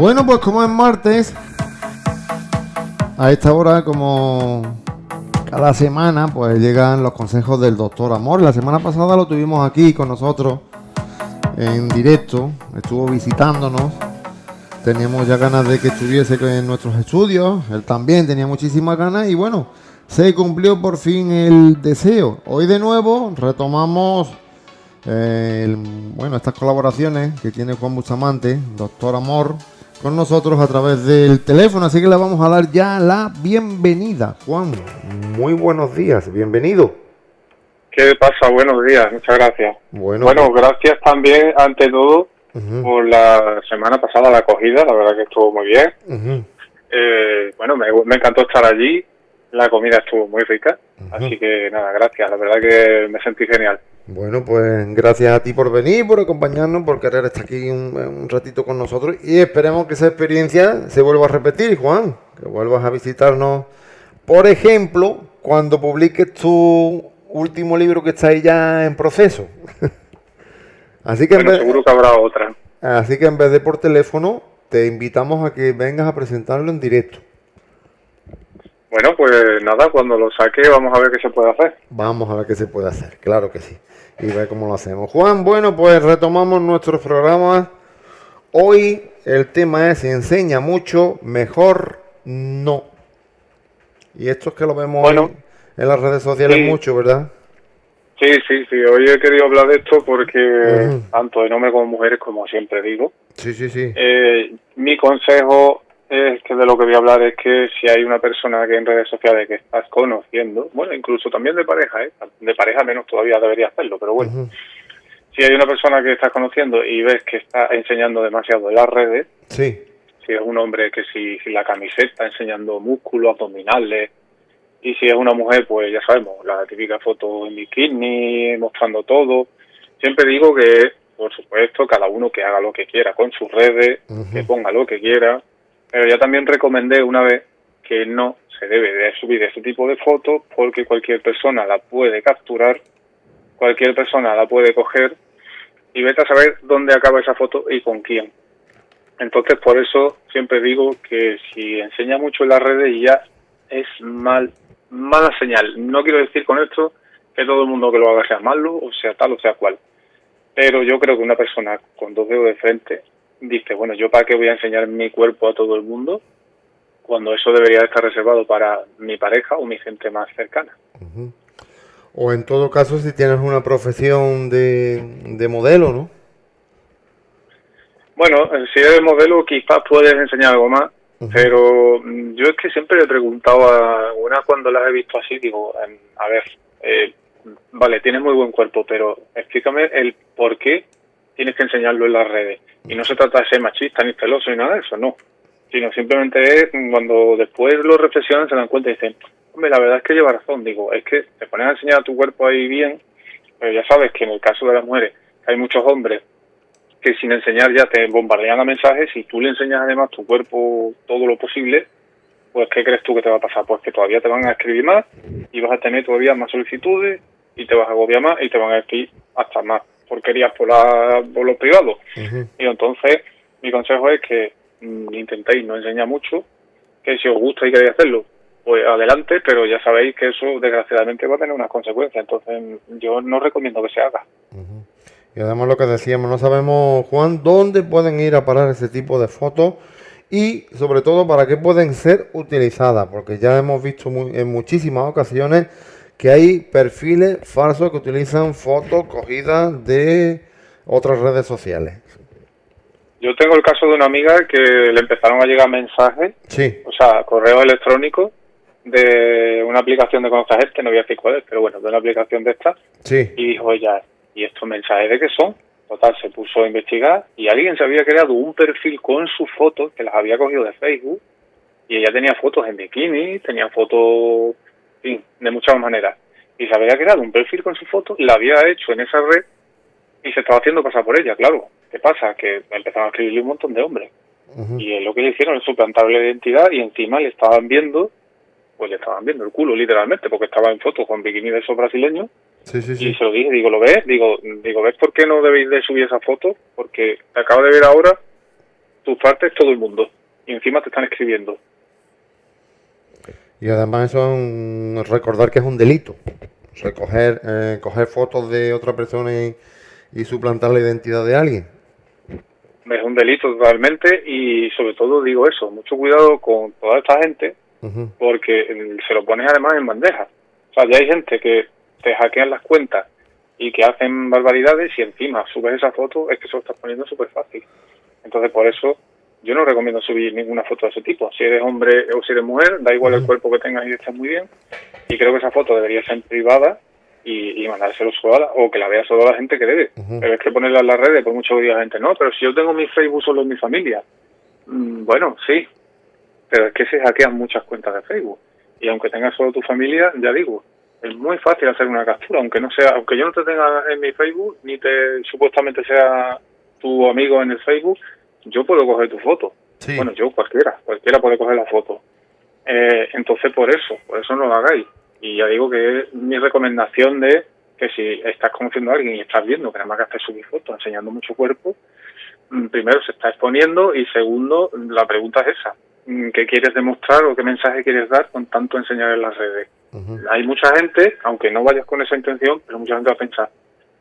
Bueno, pues como es martes, a esta hora, como cada semana, pues llegan los consejos del doctor Amor. La semana pasada lo tuvimos aquí con nosotros en directo, estuvo visitándonos. Teníamos ya ganas de que estuviese en nuestros estudios, él también tenía muchísimas ganas y bueno, se cumplió por fin el deseo. Hoy de nuevo retomamos eh, bueno, estas colaboraciones que tiene Juan Bustamante, doctor Amor, con nosotros a través del teléfono, así que le vamos a dar ya la bienvenida. Juan, muy buenos días, bienvenido. ¿Qué pasa? Buenos días, muchas gracias. Bueno, bueno gracias también, ante todo, por la semana pasada la acogida, la verdad que estuvo muy bien. eh, bueno, me, me, encantó estar allí, la comida estuvo muy rica, así que nada, gracias, la verdad que me sentí genial. Bueno, pues gracias a ti por venir, por acompañarnos, por querer estar aquí un, ratito con nosotros y esperemos que esa experiencia se vuelva a repetir, Juan, que vuelvas a visitarnos, por ejemplo, cuando publiques tu último libro que está ahí ya en proceso. así que seguro que habrá otra. Así que en vez de por teléfono, te invitamos a que vengas a presentarlo en directo. Bueno, pues nada, cuando lo saque vamos a ver qué se puede hacer. Vamos a ver qué se puede hacer, claro que sí y ver cómo lo hacemos. Juan, bueno, pues retomamos nuestro programa. Hoy el tema es si enseña mucho, mejor no. Y esto es que lo vemos en las redes sociales mucho, ¿verdad? Sí, sí, sí. Hoy he querido hablar de esto porque tanto de hombres como mujeres, como siempre digo. Sí, sí, sí. Eh, mi consejo es que de lo que voy a hablar es que si hay una persona que en redes sociales que estás conociendo, bueno, incluso también de pareja, ¿eh? de pareja menos todavía debería hacerlo, pero bueno, si hay una persona que estás conociendo y ves que está enseñando demasiado en las redes, sí. si es un hombre que si, si la camiseta enseñando músculos abdominales, y si es una mujer, pues ya sabemos, la típica foto en bikini, mostrando todo, siempre digo que, por supuesto, cada uno que haga lo que quiera con sus redes, que ponga lo que quiera, pero ya también recomendé una vez que no se debe de subir ese tipo de fotos porque cualquier persona la puede capturar, cualquier persona la puede coger y vete a saber dónde acaba esa foto y con quién. Entonces, por eso siempre digo que si enseña mucho en las redes ya es mal, mala señal. No quiero decir con esto que todo el mundo que lo haga sea malo o sea tal o sea cual. Pero yo creo que una persona con dos dedos de frente dice, bueno, ¿yo para qué voy a enseñar mi cuerpo a todo el mundo? Cuando eso debería estar reservado para mi pareja o mi gente más cercana. O en todo caso, si tienes una profesión de, de modelo, ¿no? Bueno, si eres modelo quizás puedes enseñar algo más, pero yo es que siempre le he preguntado a algunas cuando las he visto así, digo, em, a ver, eh, vale, tienes muy buen cuerpo, pero explícame el por qué tienes que enseñarlo en las redes. Y no se trata de ser machista ni celoso ni nada de eso, no. Sino simplemente es cuando después lo reflexionan, se dan cuenta y dicen, hombre, la verdad es que lleva razón. Digo, es que te pones a enseñar a tu cuerpo ahí bien, pero ya sabes que en el caso de las mujeres hay muchos hombres que sin enseñar ya te bombardean a mensajes y tú le enseñas además tu cuerpo todo lo posible, pues ¿qué crees tú que te va a pasar? Pues que todavía te van a escribir más y vas a tener todavía más solicitudes y te vas a agobiar más y te van a escribir hasta más porquerías por, la, por los privados. Y entonces, mi consejo es que mm, intentéis no enseñar mucho, que si os gusta y queréis hacerlo, pues adelante, pero ya sabéis que eso desgraciadamente va a tener unas consecuencias, entonces yo no recomiendo que se haga. Y además lo que decíamos, no sabemos, Juan, dónde pueden ir a parar ese tipo de fotos y sobre todo para qué pueden ser utilizadas, porque ya hemos visto en muchísimas ocasiones que hay perfiles falsos que utilizan fotos cogidas de otras redes sociales. Yo tengo el caso de una amiga que le empezaron a llegar mensajes, sí. o sea, correo electrónico de una aplicación de conocer este, no voy a decir cuál es, pero bueno, de una aplicación de estas. Sí. Y dijo ella, ¿y estos mensajes de qué son? Total, se puso a investigar y alguien se había creado un perfil con sus fotos, que las había cogido de Facebook, y ella tenía fotos en bikini, tenía fotos fin, de muchas maneras. Y se había creado un perfil con su foto, la había hecho en esa red y se estaba haciendo pasar por ella, claro. ¿Qué pasa? Que empezaron a escribirle un montón de hombres. Y lo que le hicieron es suplantarle la identidad y encima le estaban viendo, pues le estaban viendo el culo literalmente, porque estaba en fotos con bikini de esos brasileños. Sí, sí, sí. Y se lo dije, digo, ¿lo ves? Digo, digo, ¿ves por qué no debéis de subir esa foto? Porque te acabo de ver ahora tus partes todo el mundo. Y encima te están escribiendo. Y además eso es recordar que es un delito. Recoger, eh, coger fotos de otra persona y, suplantar la identidad de alguien. Es un delito totalmente y sobre todo digo eso, mucho cuidado con toda esta gente porque se lo pones además en bandeja. O sea, ya hay gente que te hackean las cuentas y que hacen barbaridades y encima subes esa foto, es que se lo estás poniendo súper fácil. Entonces, por eso yo no recomiendo subir ninguna foto de ese tipo. Si eres hombre o si eres mujer, da igual el cuerpo que tengas y estás muy bien. Y creo que esa foto debería ser privada y, y mandárselo solo o que la vea solo la gente que debe. Pero es que ponerla en las redes, por mucho que diga la gente, no, pero si yo tengo mi Facebook solo en mi familia. Mm, bueno, sí, pero es que se hackean muchas cuentas de Facebook. Y aunque tengas solo tu familia, ya digo, es muy fácil hacer una captura, aunque no sea, aunque yo no te tenga en mi Facebook, ni te supuestamente sea tu amigo en el Facebook, yo puedo coger tu foto. Bueno, yo cualquiera, cualquiera puede coger la foto. Eh, entonces, por eso, por eso no lo hagáis. Y ya digo que es mi recomendación de que si estás conociendo a alguien y estás viendo que nada más que haces subir fotos enseñando mucho cuerpo, mm, primero se está exponiendo y segundo, la pregunta es esa. Mm, ¿Qué quieres demostrar o qué mensaje quieres dar con tanto enseñar en las redes? Hay mucha gente, aunque no vayas con esa intención, pero mucha gente va a pensar,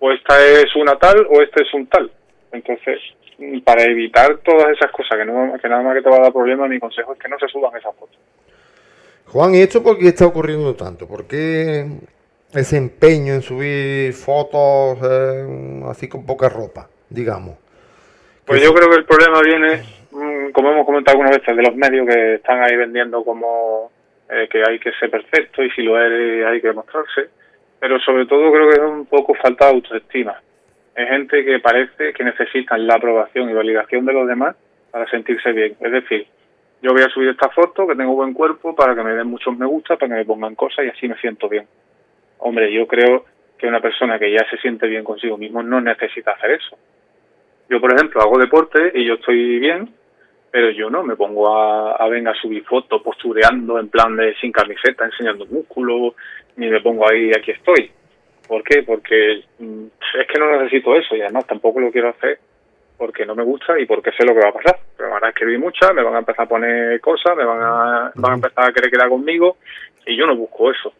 o esta es una tal o este es un tal. Entonces, para evitar todas esas cosas que, no, que nada más que te va a dar problemas, mi consejo es que no se suban esas fotos. Juan, ¿y esto por qué está ocurriendo tanto? ¿Por qué ese empeño en subir fotos eh, así con poca ropa, digamos? Pues yo creo que el problema viene, mm, como hemos comentado algunas veces, de los medios que están ahí vendiendo como eh, que hay que ser perfecto y si lo eres hay que demostrarse, pero sobre todo creo que es un poco falta de autoestima es gente que parece que necesitan la aprobación y validación de los demás para sentirse bien. Es decir, yo voy a subir esta foto, que tengo buen cuerpo, para que me den muchos me gusta, para que me pongan cosas y así me siento bien. Hombre, yo creo que una persona que ya se siente bien consigo mismo no necesita hacer eso. Yo, por ejemplo, hago deporte y yo estoy bien, pero yo no me pongo a, a a subir fotos postureando en plan de sin camiseta, enseñando músculo, ni me pongo ahí, aquí estoy. ¿Por qué? Porque mm, es que no necesito eso y además tampoco lo quiero hacer porque no me gusta y porque sé lo que va a pasar. Me van a escribir muchas, me van a empezar a poner cosas, me van a, van a empezar a querer quedar conmigo y yo no busco eso.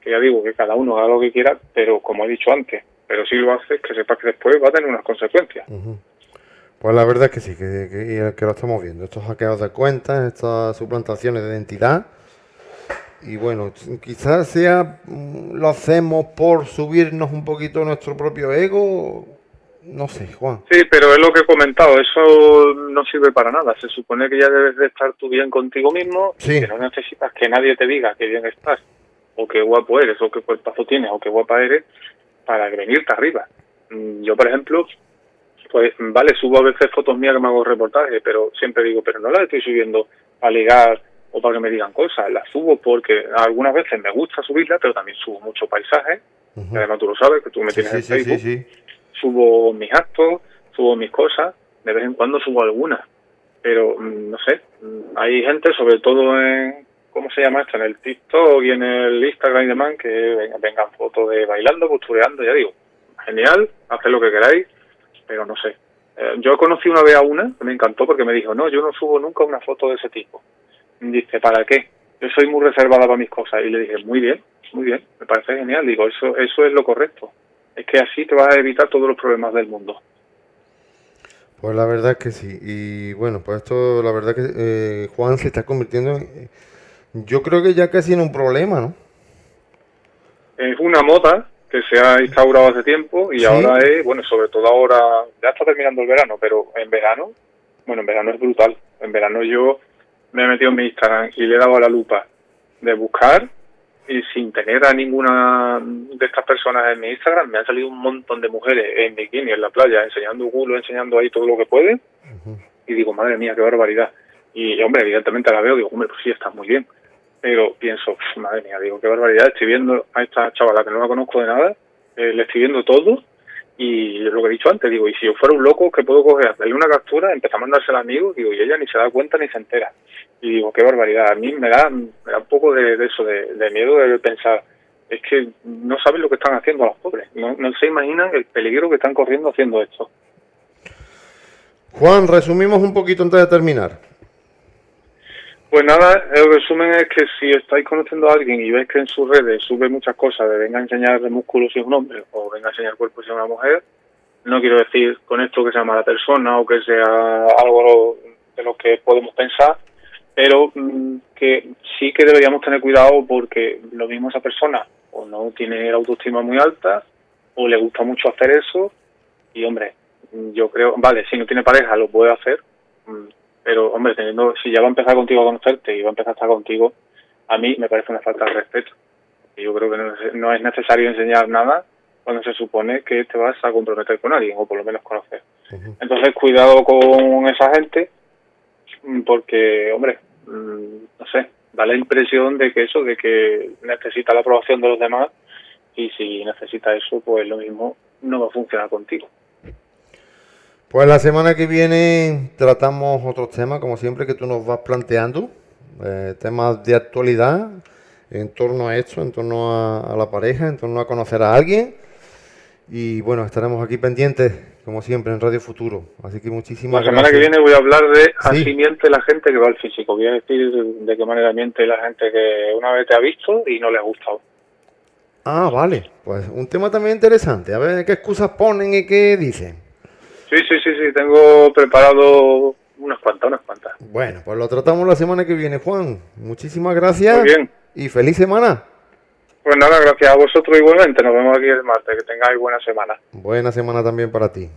Que ya digo que cada uno haga lo que quiera, pero como he dicho antes, pero si lo haces, que sepas que después va a tener unas consecuencias. Pues la verdad es que sí, que, que, que, lo estamos viendo. Estos hackeos de cuentas, estas suplantaciones de identidad, y bueno, quizás sea, mm, lo hacemos por subirnos un poquito nuestro propio ego, no sé, Juan. Sí, pero es lo que he comentado, eso no sirve para nada. Se supone que ya debes de estar tú bien contigo mismo, y que no necesitas que nadie te diga que bien estás, o qué guapo eres, o qué cuerpazo tienes, o qué guapa eres, para venirte arriba. Mm, yo, por ejemplo, pues vale, subo a veces fotos mías que me hago reportajes, pero siempre digo, pero no las estoy subiendo a ligar o para que me digan cosas. Las subo porque algunas veces me gusta subirlas, pero también subo mucho paisaje. Además, tú lo sabes, que tú me tienes en Facebook. subo mis actos, subo mis cosas. De vez en cuando subo algunas. Pero, mm, no sé, mm, hay gente, sobre todo en, ¿cómo se llama esto? En el TikTok y en el Instagram y demás, que vengan fotos de bailando, postureando, ya digo. Genial, haced lo que queráis, pero no sé. Eh, yo conocí una vez a una que me encantó porque me dijo, no, yo no subo nunca una foto de ese tipo dice, ¿para qué? Yo soy muy reservada para mis cosas. Y le dije, muy bien, muy bien, me parece genial. Digo, eso, eso es lo correcto. Es que así te vas a evitar todos los problemas del mundo. Pues la verdad que sí. Y bueno, pues esto, la verdad que eh, Juan se está convirtiendo en, yo creo que ya casi en un problema, ¿no? Es una moda que se ha instaurado hace tiempo y ahora es, bueno, sobre todo ahora, ya está terminando el verano, pero en verano, bueno, en verano es brutal. En verano yo me he metido en mi Instagram y le he dado a la lupa de buscar y sin tener a ninguna de estas personas en mi Instagram me han salido un montón de mujeres en bikini en la playa enseñando culo, enseñando ahí todo lo que pueden y digo, madre mía, qué barbaridad. Y hombre, evidentemente la veo, digo, hombre, pues sí, está muy bien. Pero pienso, madre mía, digo, qué barbaridad, estoy viendo a esta chavala que no la conozco de nada, eh, le estoy viendo todo y lo que he dicho antes, digo, y si yo fuera un loco, que puedo coger? Hacerle una captura, empezar a mandársela al amigo, digo, y ella ni se da cuenta ni se entera. Y digo, qué barbaridad. A mí me da, me da un poco de, eso, de, miedo de pensar, es que no saben lo que están haciendo los pobres. No, no se imaginan el peligro que están corriendo haciendo esto. Juan, resumimos un poquito antes de terminar. Pues nada, el resumen es que si estáis conociendo a alguien y ves que en sus redes sube muchas cosas de venga a enseñar músculos si es un hombre o venga a enseñar cuerpo si es una mujer, no quiero decir con esto que sea mala persona o que sea algo de lo que podemos pensar, pero mm, que sí que deberíamos tener cuidado porque lo mismo esa persona o no tiene la autoestima muy alta o le gusta mucho hacer eso y hombre, yo creo, vale, si no tiene pareja lo puede hacer, mm, pero hombre, teniendo, si ya va a empezar contigo a conocerte y va a empezar a estar contigo, a mí me parece una falta de respeto. Y yo creo que no es necesario enseñar nada cuando se supone que te vas a comprometer con alguien o por lo menos conocer. Entonces, cuidado con esa gente porque, hombre, mm, no sé, da la impresión de que eso, de que necesita la aprobación de los demás y si necesita eso, pues lo mismo no va a funcionar contigo. Pues la semana que viene tratamos otros temas, como siempre, que tú nos vas planteando, eh, temas de actualidad en torno a esto, en torno a, la pareja, en torno a conocer a alguien. Y bueno, estaremos aquí pendientes, como siempre, en Radio Futuro. Así que muchísimas gracias. La semana que viene voy a hablar de así miente la gente que va al físico. Voy a decir de qué manera miente la gente que una vez te ha visto y no le ha gustado. Ah, vale. Pues un tema también interesante. A ver qué excusas ponen y qué dicen. Sí, sí, sí, sí. Tengo preparado unas cuantas, unas cuantas. Bueno, pues lo tratamos la semana que viene, Juan. Muchísimas gracias. Muy bien. Y feliz semana. Pues nada, gracias a vosotros igualmente. Nos vemos aquí el martes. Que tengáis buena semana. Buena semana también para ti.